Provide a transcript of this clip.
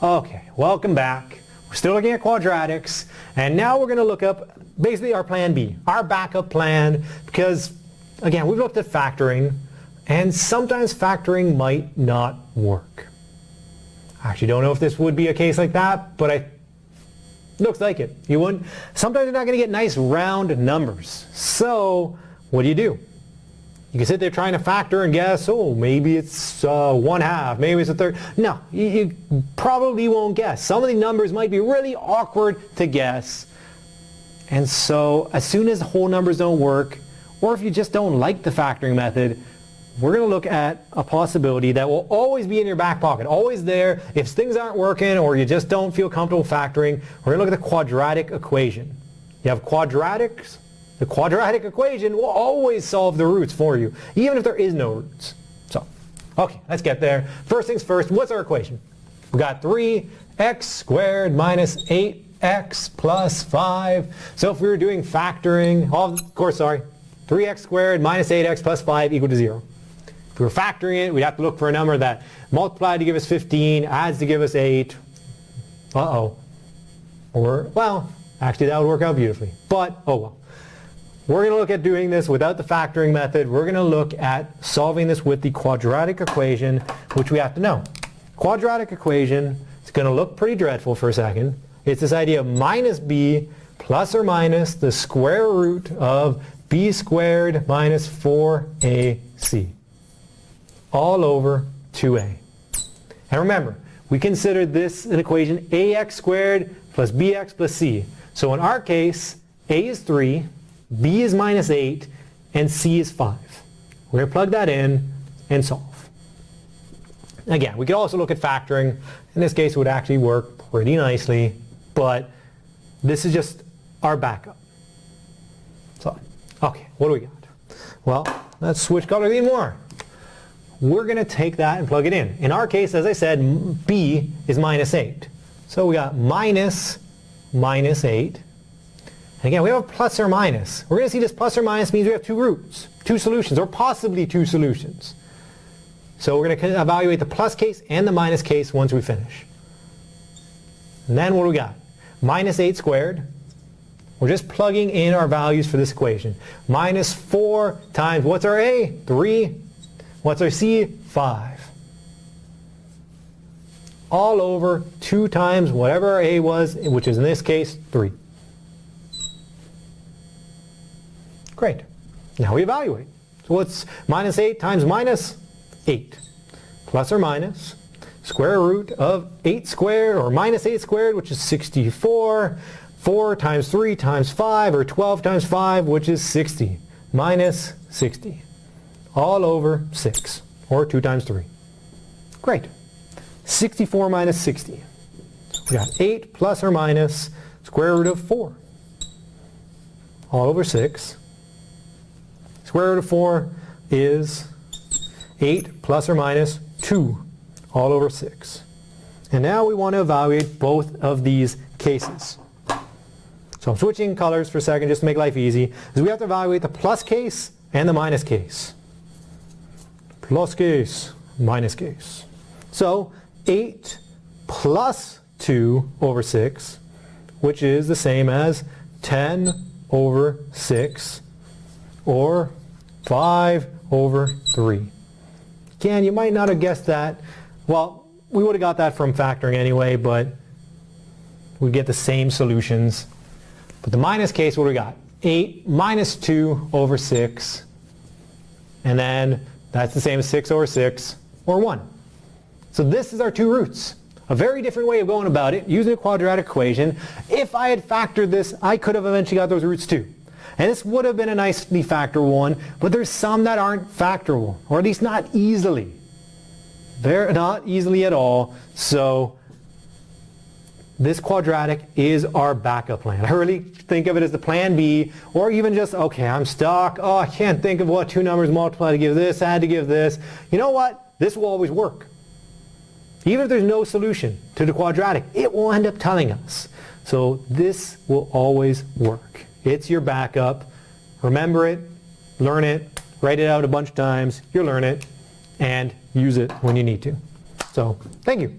Okay, welcome back. We're still looking at quadratics, and now we're going to look up basically our plan B, our backup plan, because again, we've looked at factoring, and sometimes factoring might not work. I actually don't know if this would be a case like that, but I looks like it. You wouldn't. Sometimes you're not going to get nice round numbers. So what do you do? You can sit there trying to factor and guess, oh, maybe it's uh, one half, maybe it's a third. No, you, you probably won't guess. Some of the numbers might be really awkward to guess. And so as soon as whole numbers don't work, or if you just don't like the factoring method, we're going to look at a possibility that will always be in your back pocket, always there. If things aren't working or you just don't feel comfortable factoring, we're going to look at the quadratic equation. You have quadratics, the quadratic equation will always solve the roots for you, even if there is no roots. So, okay, let's get there. First things first, what's our equation? We've got 3x squared minus 8x plus 5. So if we were doing factoring, of course, sorry, 3x squared minus 8x plus 5 equal to 0. If we were factoring it, we'd have to look for a number that multiplied to give us 15, adds to give us 8. Uh-oh. Or, well, actually that would work out beautifully. But, oh well. We're going to look at doing this without the factoring method. We're going to look at solving this with the quadratic equation, which we have to know. Quadratic equation, it's going to look pretty dreadful for a second. It's this idea of minus b plus or minus the square root of b squared minus 4ac all over 2a. And remember, we considered this an equation ax squared plus bx plus c. So in our case, a is 3, b is minus 8, and c is 5. We're going to plug that in and solve. Again, we could also look at factoring. In this case, it would actually work pretty nicely, but this is just our backup. So, okay, what do we got? Well, let's switch colors even more. We're going to take that and plug it in. In our case, as I said, b is minus 8. So we got minus minus 8 and again, we have a plus or minus. We're going to see this plus or minus means we have two roots, two solutions, or possibly two solutions. So we're going to evaluate the plus case and the minus case once we finish. And then what do we got? Minus 8 squared. We're just plugging in our values for this equation. Minus 4 times, what's our A? 3. What's our C? 5. All over 2 times whatever our A was, which is in this case 3. Great. Now we evaluate. So what's minus 8 times minus 8? Plus or minus square root of 8 squared or minus 8 squared, which is 64. 4 times 3 times 5 or 12 times 5, which is 60. Minus 60. All over 6 or 2 times 3. Great. 64 minus 60. We got 8 plus or minus square root of 4. All over 6 Square root of 4 is 8 plus or minus 2 all over 6. And now we want to evaluate both of these cases. So I'm switching colors for a second just to make life easy. Is we have to evaluate the plus case and the minus case. Plus case, minus case. So 8 plus 2 over 6, which is the same as 10 over 6, or 5 over 3. Again, you might not have guessed that. Well, we would have got that from factoring anyway, but we get the same solutions. But the minus case, what do we got? 8 minus 2 over 6. And then that's the same as 6 over 6, or 1. So this is our two roots. A very different way of going about it, using a quadratic equation. If I had factored this, I could have eventually got those roots too. And this would have been a nicely factor one, but there's some that aren't factorable, or at least not easily. They're not easily at all, so this quadratic is our backup plan. I really think of it as the plan B, or even just, okay, I'm stuck. Oh, I can't think of what two numbers multiply to give this, add to give this. You know what? This will always work. Even if there's no solution to the quadratic, it will end up telling us. So this will always work. It's your backup. Remember it, learn it, write it out a bunch of times, you'll learn it, and use it when you need to. So, thank you.